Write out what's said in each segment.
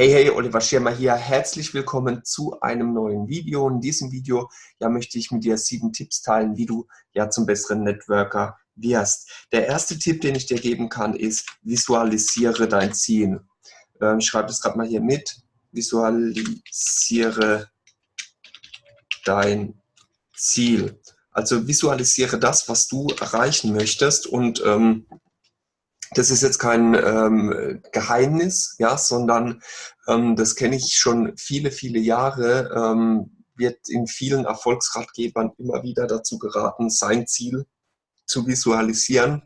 Hey, hey, Oliver Schirmer hier. Herzlich willkommen zu einem neuen Video. In diesem Video ja, möchte ich mit dir sieben Tipps teilen, wie du ja zum besseren Networker wirst. Der erste Tipp, den ich dir geben kann, ist, visualisiere dein Ziel. Ähm, ich schreibe das gerade mal hier mit. Visualisiere dein Ziel. Also visualisiere das, was du erreichen möchtest und ähm, das ist jetzt kein ähm, Geheimnis, ja, sondern ähm, das kenne ich schon viele, viele Jahre, ähm, wird in vielen Erfolgsratgebern immer wieder dazu geraten, sein Ziel zu visualisieren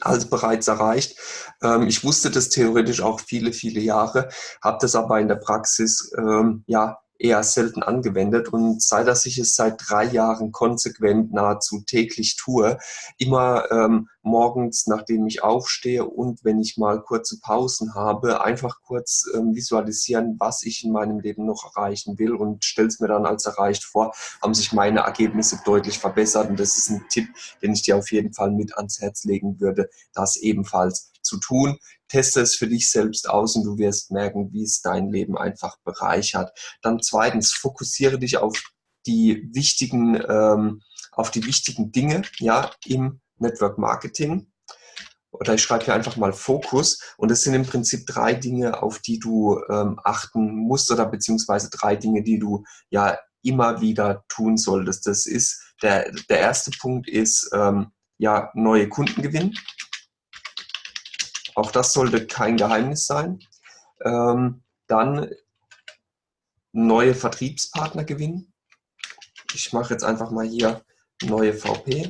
als bereits erreicht. Ähm, ich wusste das theoretisch auch viele, viele Jahre, habe das aber in der Praxis ähm, ja eher selten angewendet und seit dass ich es seit drei Jahren konsequent nahezu täglich tue, immer ähm, morgens, nachdem ich aufstehe und wenn ich mal kurze Pausen habe, einfach kurz ähm, visualisieren, was ich in meinem Leben noch erreichen will und stelle es mir dann als erreicht vor, haben sich meine Ergebnisse deutlich verbessert und das ist ein Tipp, den ich dir auf jeden Fall mit ans Herz legen würde, das ebenfalls zu tun. Teste es für dich selbst aus und du wirst merken, wie es dein Leben einfach bereichert. Dann zweitens, fokussiere dich auf die wichtigen, ähm, auf die wichtigen Dinge ja, im Network Marketing. Oder ich schreibe hier einfach mal Fokus. Und das sind im Prinzip drei Dinge, auf die du ähm, achten musst oder beziehungsweise drei Dinge, die du ja immer wieder tun solltest. Das ist, der, der erste Punkt ist, ähm, ja, neue Kunden gewinnen. Auch das sollte kein Geheimnis sein. Ähm, dann neue Vertriebspartner gewinnen. Ich mache jetzt einfach mal hier neue VP,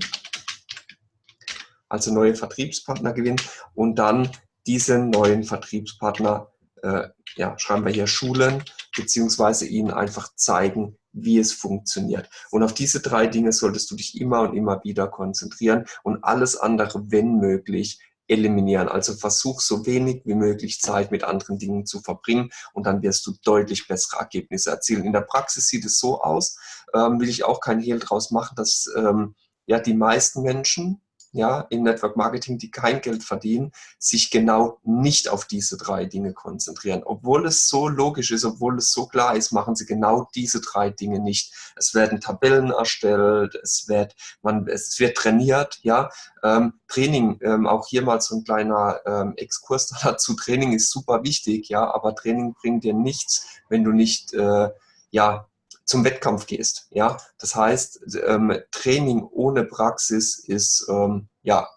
also neue Vertriebspartner gewinnen und dann diese neuen Vertriebspartner, äh, ja, schreiben wir hier Schulen, beziehungsweise ihnen einfach zeigen, wie es funktioniert. Und auf diese drei Dinge solltest du dich immer und immer wieder konzentrieren und alles andere, wenn möglich, eliminieren. Also versuch so wenig wie möglich Zeit mit anderen Dingen zu verbringen und dann wirst du deutlich bessere Ergebnisse erzielen. In der Praxis sieht es so aus, ähm, will ich auch kein Hehl draus machen, dass ähm, ja die meisten Menschen ja, im Network Marketing, die kein Geld verdienen, sich genau nicht auf diese drei Dinge konzentrieren. Obwohl es so logisch ist, obwohl es so klar ist, machen sie genau diese drei Dinge nicht. Es werden Tabellen erstellt, es wird, man, es wird trainiert, ja. Ähm, Training, ähm, auch hier mal so ein kleiner ähm, Exkurs dazu. Training ist super wichtig, ja, aber Training bringt dir nichts, wenn du nicht, äh, ja, zum Wettkampf gehst. Ja, das heißt, ähm, Training ohne Praxis ist ähm, ja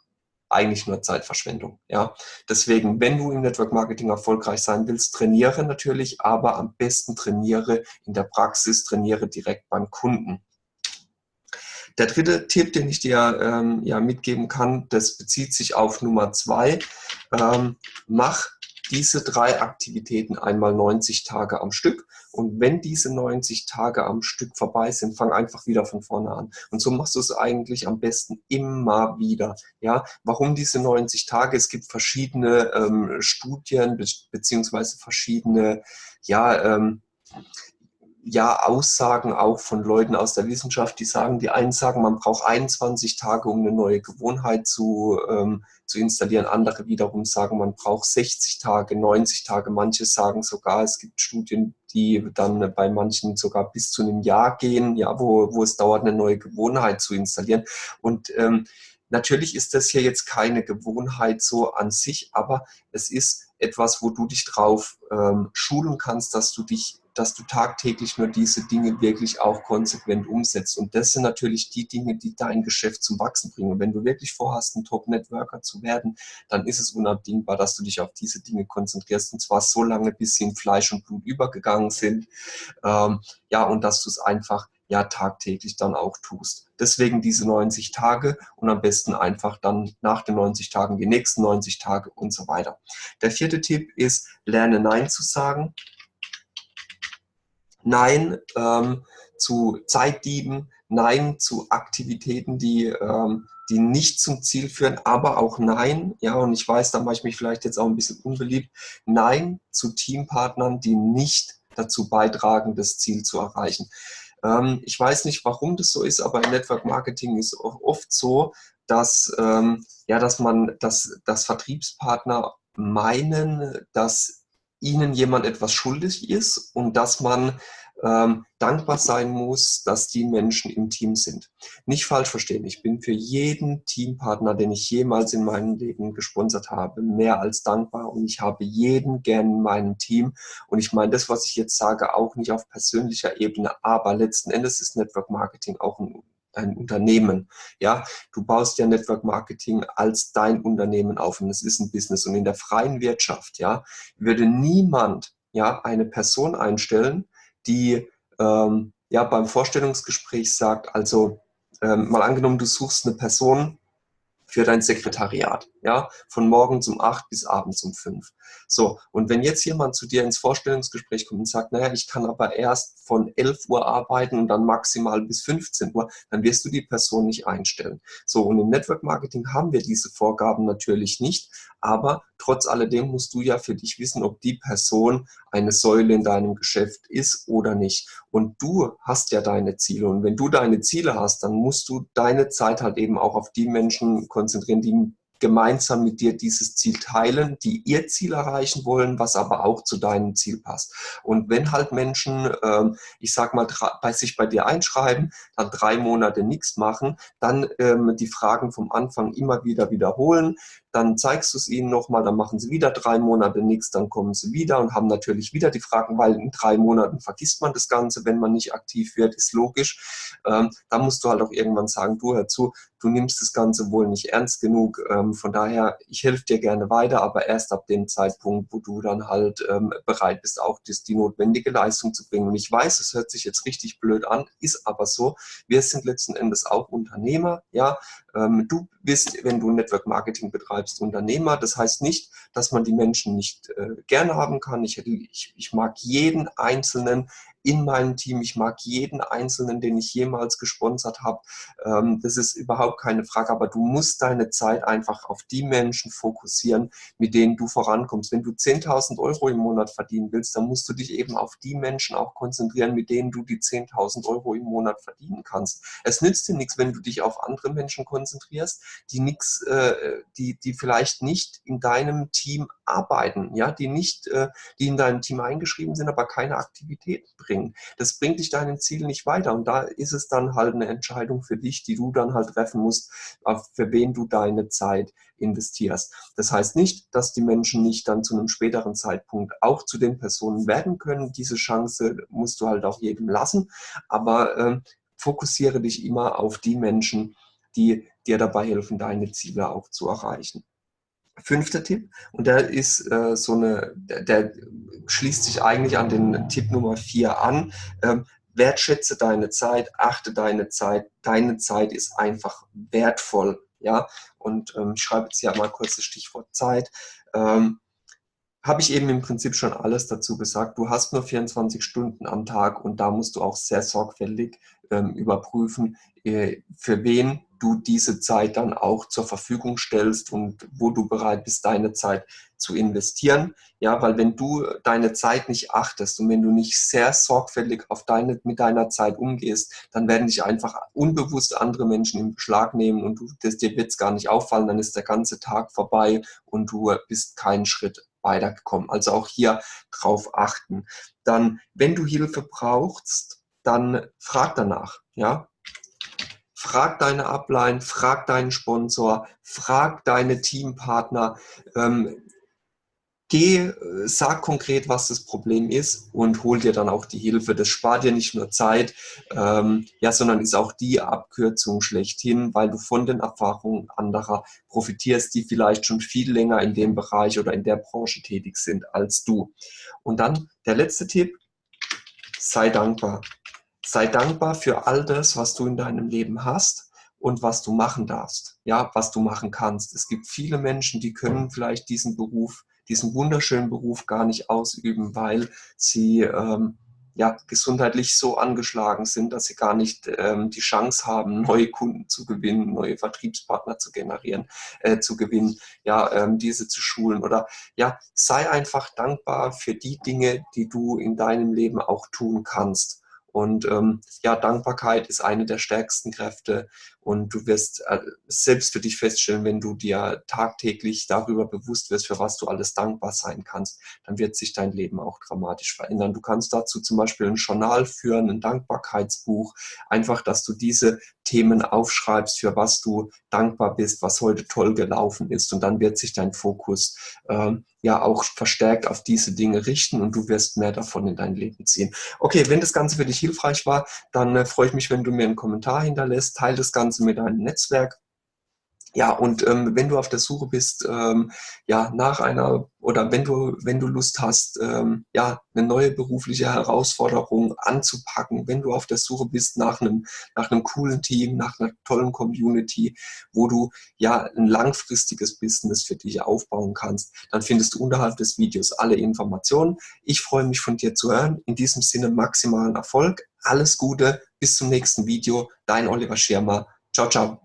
eigentlich nur Zeitverschwendung. Ja, deswegen, wenn du im Network Marketing erfolgreich sein willst, trainiere natürlich, aber am besten trainiere in der Praxis, trainiere direkt beim Kunden. Der dritte Tipp, den ich dir ähm, ja, mitgeben kann, das bezieht sich auf Nummer zwei. Ähm, mach diese drei Aktivitäten einmal 90 Tage am Stück. Und wenn diese 90 Tage am Stück vorbei sind, fang einfach wieder von vorne an. Und so machst du es eigentlich am besten immer wieder. Ja, warum diese 90 Tage? Es gibt verschiedene ähm, Studien be beziehungsweise verschiedene, ja, ähm, ja Aussagen auch von Leuten aus der Wissenschaft, die sagen, die einen sagen, man braucht 21 Tage, um eine neue Gewohnheit zu, ähm, zu installieren. Andere wiederum sagen, man braucht 60 Tage, 90 Tage. Manche sagen sogar, es gibt Studien, die dann bei manchen sogar bis zu einem Jahr gehen, ja, wo, wo es dauert, eine neue Gewohnheit zu installieren. Und ähm, Natürlich ist das hier jetzt keine Gewohnheit so an sich, aber es ist etwas, wo du dich drauf ähm, schulen kannst, dass du dich dass du tagtäglich nur diese Dinge wirklich auch konsequent umsetzt. Und das sind natürlich die Dinge, die dein Geschäft zum Wachsen bringen. Und wenn du wirklich vorhast, ein Top-Networker zu werden, dann ist es unabdingbar, dass du dich auf diese Dinge konzentrierst. Und zwar so lange, bis sie in Fleisch und Blut übergegangen sind. Ähm, ja, und dass du es einfach ja tagtäglich dann auch tust. Deswegen diese 90 Tage und am besten einfach dann nach den 90 Tagen die nächsten 90 Tage und so weiter. Der vierte Tipp ist, lerne Nein zu sagen. Nein ähm, zu Zeitdieben, Nein zu Aktivitäten, die, ähm, die nicht zum Ziel führen, aber auch Nein, ja, und ich weiß, da mache ich mich vielleicht jetzt auch ein bisschen unbeliebt, Nein zu Teampartnern, die nicht dazu beitragen, das Ziel zu erreichen. Ähm, ich weiß nicht, warum das so ist, aber im Network Marketing ist oft so, dass, ähm, ja, dass man, dass, dass Vertriebspartner meinen, dass ihnen jemand etwas schuldig ist und dass man ähm, dankbar sein muss, dass die Menschen im Team sind. Nicht falsch verstehen, ich bin für jeden Teampartner, den ich jemals in meinem Leben gesponsert habe, mehr als dankbar und ich habe jeden gern in meinem Team und ich meine das, was ich jetzt sage, auch nicht auf persönlicher Ebene, aber letzten Endes ist Network Marketing auch ein ein Unternehmen. Ja, du baust ja Network Marketing als dein Unternehmen auf und es ist ein Business. Und in der freien Wirtschaft, ja, würde niemand ja eine Person einstellen, die ähm, ja beim Vorstellungsgespräch sagt, also ähm, mal angenommen, du suchst eine Person für dein Sekretariat, ja, von morgens um acht bis abends um fünf. So, und wenn jetzt jemand zu dir ins Vorstellungsgespräch kommt und sagt, naja, ich kann aber erst von 11 Uhr arbeiten und dann maximal bis 15 Uhr, dann wirst du die Person nicht einstellen. So, und im Network Marketing haben wir diese Vorgaben natürlich nicht, aber trotz alledem musst du ja für dich wissen, ob die Person eine Säule in deinem Geschäft ist oder nicht. Und du hast ja deine Ziele. Und wenn du deine Ziele hast, dann musst du deine Zeit halt eben auch auf die Menschen konzentrieren, die gemeinsam mit dir dieses Ziel teilen, die ihr Ziel erreichen wollen, was aber auch zu deinem Ziel passt. Und wenn halt Menschen, ähm, ich sag mal, bei sich bei dir einschreiben, dann drei Monate nichts machen, dann ähm, die Fragen vom Anfang immer wieder wiederholen, dann zeigst du es ihnen nochmal, dann machen sie wieder drei Monate nichts, dann kommen sie wieder und haben natürlich wieder die Fragen, weil in drei Monaten vergisst man das Ganze, wenn man nicht aktiv wird, ist logisch. Ähm, da musst du halt auch irgendwann sagen, du hör zu, du nimmst das Ganze wohl nicht ernst genug. Ähm, von daher, ich helfe dir gerne weiter, aber erst ab dem Zeitpunkt, wo du dann halt ähm, bereit bist, auch das, die notwendige Leistung zu bringen. Und ich weiß, es hört sich jetzt richtig blöd an, ist aber so. Wir sind letzten Endes auch Unternehmer, ja. Ähm, du bist, wenn du Network Marketing betreibst, Unternehmer. Das heißt nicht, dass man die Menschen nicht äh, gerne haben kann. Ich, ich, ich mag jeden Einzelnen in meinem Team. Ich mag jeden Einzelnen, den ich jemals gesponsert habe. Ähm, das ist überhaupt keine Frage, aber du musst deine Zeit einfach auf die Menschen fokussieren, mit denen du vorankommst. Wenn du 10.000 Euro im Monat verdienen willst, dann musst du dich eben auf die Menschen auch konzentrieren, mit denen du die 10.000 Euro im Monat verdienen kannst. Es nützt dir nichts, wenn du dich auf andere Menschen konzentrierst, die nichts, äh, die, die vielleicht nicht in deinem Team arbeiten, ja, die nicht, äh, die in deinem Team eingeschrieben sind, aber keine Aktivität bringen bringen. Das bringt dich deinem Ziel nicht weiter. Und da ist es dann halt eine Entscheidung für dich, die du dann halt treffen musst, für wen du deine Zeit investierst. Das heißt nicht, dass die Menschen nicht dann zu einem späteren Zeitpunkt auch zu den Personen werden können. Diese Chance musst du halt auch jedem lassen. Aber äh, fokussiere dich immer auf die Menschen, die dir dabei helfen, deine Ziele auch zu erreichen. Fünfter Tipp, und der ist äh, so eine, der, der, schließt sich eigentlich an den Tipp Nummer vier an. Ähm, wertschätze deine Zeit, achte deine Zeit. Deine Zeit ist einfach wertvoll. Ja, und ähm, ich schreibe jetzt hier mal kurz das Stichwort Zeit. Ähm, habe ich eben im Prinzip schon alles dazu gesagt. Du hast nur 24 Stunden am Tag und da musst du auch sehr sorgfältig ähm, überprüfen, für wen du diese Zeit dann auch zur Verfügung stellst und wo du bereit bist, deine Zeit zu investieren. Ja, weil wenn du deine Zeit nicht achtest und wenn du nicht sehr sorgfältig auf deine, mit deiner Zeit umgehst, dann werden dich einfach unbewusst andere Menschen in Beschlag nehmen und du, das, dir wird es gar nicht auffallen, dann ist der ganze Tag vorbei und du bist keinen Schritt weitergekommen. Also auch hier drauf achten. Dann, wenn du Hilfe brauchst, dann frag danach. Ja, frag deine Upline, frag deinen Sponsor, frag deine Teampartner. Ähm, geh, äh, sag konkret, was das Problem ist und hol dir dann auch die Hilfe. Das spart dir nicht nur Zeit, ähm, ja, sondern ist auch die Abkürzung schlechthin, weil du von den Erfahrungen anderer profitierst, die vielleicht schon viel länger in dem Bereich oder in der Branche tätig sind als du. Und dann der letzte Tipp, sei dankbar. Sei dankbar für all das, was du in deinem Leben hast und was du machen darfst, ja, was du machen kannst. Es gibt viele Menschen, die können vielleicht diesen Beruf diesen wunderschönen Beruf gar nicht ausüben, weil sie ähm, ja, gesundheitlich so angeschlagen sind, dass sie gar nicht ähm, die Chance haben, neue Kunden zu gewinnen, neue Vertriebspartner zu generieren, äh, zu gewinnen, ja, ähm, diese zu schulen oder ja, sei einfach dankbar für die Dinge, die du in deinem Leben auch tun kannst. Und ähm, ja, Dankbarkeit ist eine der stärksten Kräfte und du wirst äh, selbst für dich feststellen, wenn du dir tagtäglich darüber bewusst wirst, für was du alles dankbar sein kannst, dann wird sich dein Leben auch dramatisch verändern. Du kannst dazu zum Beispiel ein Journal führen, ein Dankbarkeitsbuch, einfach, dass du diese Themen aufschreibst, für was du dankbar bist, was heute toll gelaufen ist und dann wird sich dein Fokus ähm, ja auch verstärkt auf diese Dinge richten und du wirst mehr davon in dein Leben ziehen. Okay, wenn das Ganze für dich hilfreich war, dann äh, freue ich mich, wenn du mir einen Kommentar hinterlässt, teile das Ganze mit deinem Netzwerk ja, und ähm, wenn du auf der Suche bist, ähm, ja, nach einer oder wenn du, wenn du Lust hast, ähm, ja, eine neue berufliche Herausforderung anzupacken, wenn du auf der Suche bist nach einem, nach einem coolen Team, nach einer tollen Community, wo du ja ein langfristiges Business für dich aufbauen kannst, dann findest du unterhalb des Videos alle Informationen. Ich freue mich von dir zu hören. In diesem Sinne maximalen Erfolg. Alles Gute. Bis zum nächsten Video. Dein Oliver Schirmer. Ciao, ciao.